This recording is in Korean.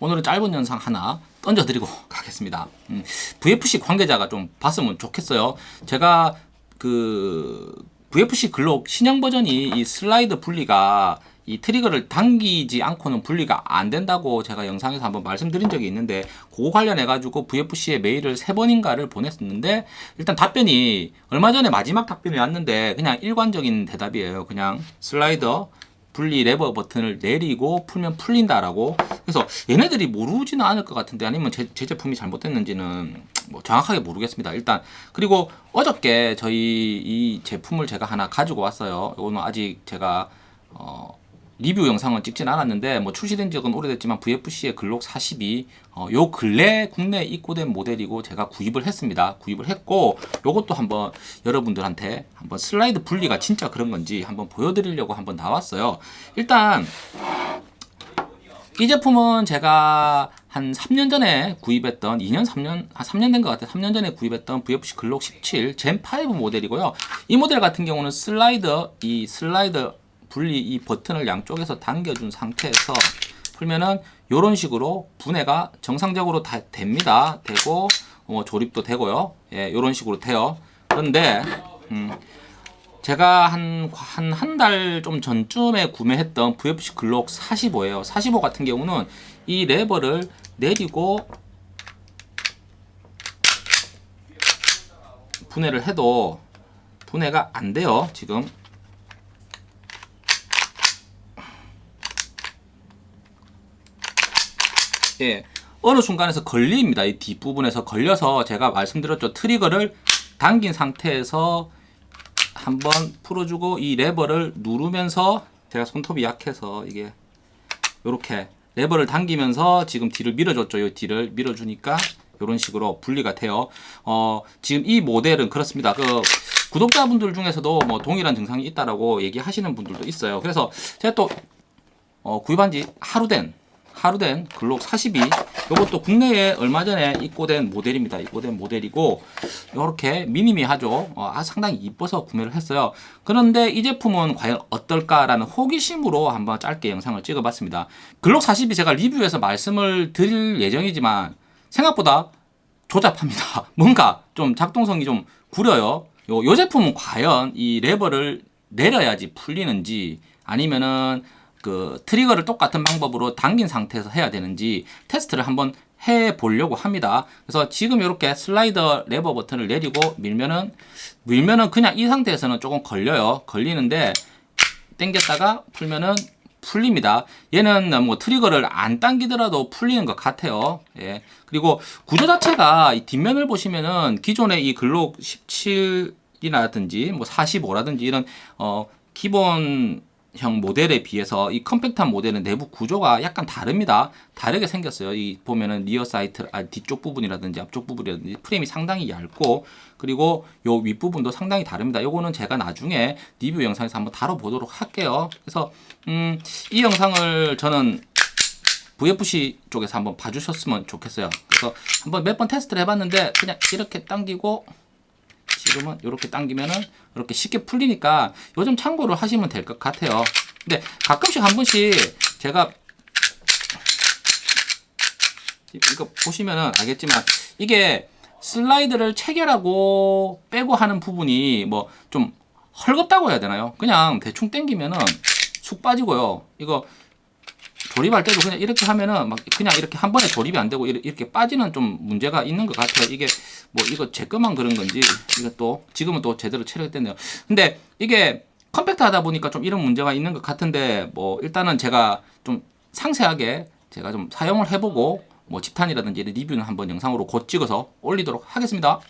오늘은 짧은 영상 하나 던져드리고 가겠습니다. 음, VFC 관계자가 좀 봤으면 좋겠어요. 제가 그 VFC 글록 신형 버전이 이 슬라이드 분리가 이 트리거를 당기지 않고는 분리가 안 된다고 제가 영상에서 한번 말씀드린 적이 있는데 그거 관련해 가지고 VFC에 메일을 세 번인가를 보냈었는데 일단 답변이 얼마 전에 마지막 답변이 왔는데 그냥 일관적인 대답이에요 그냥 슬라이더 분리 레버 버튼을 내리고 풀면 풀린다라고. 그래서 얘네들이 모르지는 않을 것 같은데 아니면 제, 제 제품이 잘못됐는지는 뭐 정확하게 모르겠습니다. 일단 그리고 어저께 저희 이 제품을 제가 하나 가지고 왔어요. 이거는 아직 제가 어 리뷰 영상은 찍진 않았는데 뭐 출시된 적은 오래됐지만 VFC의 글록 42 어, 요 근래 국내에 입고된 모델이고 제가 구입을 했습니다. 구입을 했고 요것도 한번 여러분들한테 한번 슬라이드 분리가 진짜 그런 건지 한번 보여드리려고 한번 나왔어요. 일단 이 제품은 제가 한 3년 전에 구입했던 2년 3년 한 3년 된 것 같아요. 3년 전에 구입했던 VFC 글록 17 젠5 모델이고요. 이 모델 같은 경우는 슬라이더 이 슬라이더 분리 이 버튼을 양쪽에서 당겨준 상태에서 풀면은 이런 식으로 분해가 정상적으로 다 됩니다. 되고 어, 조립도 되고요. 예, 이런 식으로 돼요. 그런데 음, 제가 한 한 한 달 좀 전쯤에 구매했던 VFC 글록 45예요. 45 같은 경우는 이 레버를 내리고 분해를 해도 분해가 안 돼요. 지금 예, 어느 순간에서 걸립니다. 이 뒷부분에서 걸려서 제가 말씀드렸죠. 트리거를 당긴 상태에서 한번 풀어주고 이 레버를 누르면서 제가 손톱이 약해서 이게 이렇게 레버를 당기면서 지금 뒤를 밀어줬죠. 이 뒤를 밀어주니까 이런 식으로 분리가 돼요. 어, 지금 이 모델은 그렇습니다. 그 구독자분들 중에서도 뭐 동일한 증상이 있다라고 얘기하시는 분들도 있어요. 그래서 제가 또 어, 구입한 지 하루 된 하루 된 글록 42 이것도 국내에 얼마 전에 입고된 모델입니다. 입고된 모델이고 이렇게 미니미하죠. 어, 아, 상당히 이뻐서 구매를 했어요. 그런데 이 제품은 과연 어떨까 라는 호기심으로 한번 짧게 영상을 찍어 봤습니다. 글록 42 제가 리뷰에서 말씀을 드릴 예정이지만 생각보다 조잡합니다. 뭔가 좀 작동성이 좀 구려요. 요, 요 제품은 과연 이 레버를 내려야지 풀리는지 아니면은 그 트리거를 똑같은 방법으로 당긴 상태에서 해야 되는지 테스트를 한번 해 보려고 합니다. 그래서 지금 이렇게 슬라이더 레버 버튼을 내리고 밀면은 밀면은 그냥 이 상태에서는 조금 걸려요. 걸리는데 당겼다가 풀면은 풀립니다. 얘는 뭐 트리거를 안 당기더라도 풀리는 것 같아요. 예. 그리고 구조 자체가 이 뒷면을 보시면은 기존의 이 글록 17이라든지 뭐 45라든지 이런 어 기본 형 모델에 비해서 이 컴팩트한 모델은 내부 구조가 약간 다릅니다. 다르게 생겼어요. 이 보면은 rear sight 아, 뒤쪽 부분이라든지 앞쪽 부분이라든지 프레임이 상당히 얇고 그리고 요 윗부분도 상당히 다릅니다. 요거는 제가 나중에 리뷰 영상에서 한번 다뤄보도록 할게요. 그래서 음, 이 영상을 저는 VFC 쪽에서 한번 봐주셨으면 좋겠어요. 그래서 한번 몇 번 테스트를 해봤는데 그냥 이렇게 당기고 지금은 이렇게 당기면은 이렇게 쉽게 풀리니까 요즘 참고를 하시면 될 것 같아요. 근데 가끔씩 한 번씩 제가 이거 보시면은 알겠지만 이게 슬라이드를 체결하고 빼고 하는 부분이 뭐 좀 헐겁다고 해야 되나요? 그냥 대충 당기면은 쑥 빠지고요. 이거 조립할 때도 그냥 이렇게 하면은 막 그냥 이렇게 한 번에 조립이 안 되고 이렇게 빠지는 좀 문제가 있는 것 같아요. 이게 뭐 이거 제 것만 그런 건지 이것도 지금은 또 제대로 체력됐네요. 근데 이게 컴팩트 하다 보니까 좀 이런 문제가 있는 것 같은데 뭐 일단은 제가 좀 상세하게 제가 좀 사용을 해보고 뭐 집탄이라든지 리뷰는 한번 영상으로 곧 찍어서 올리도록 하겠습니다.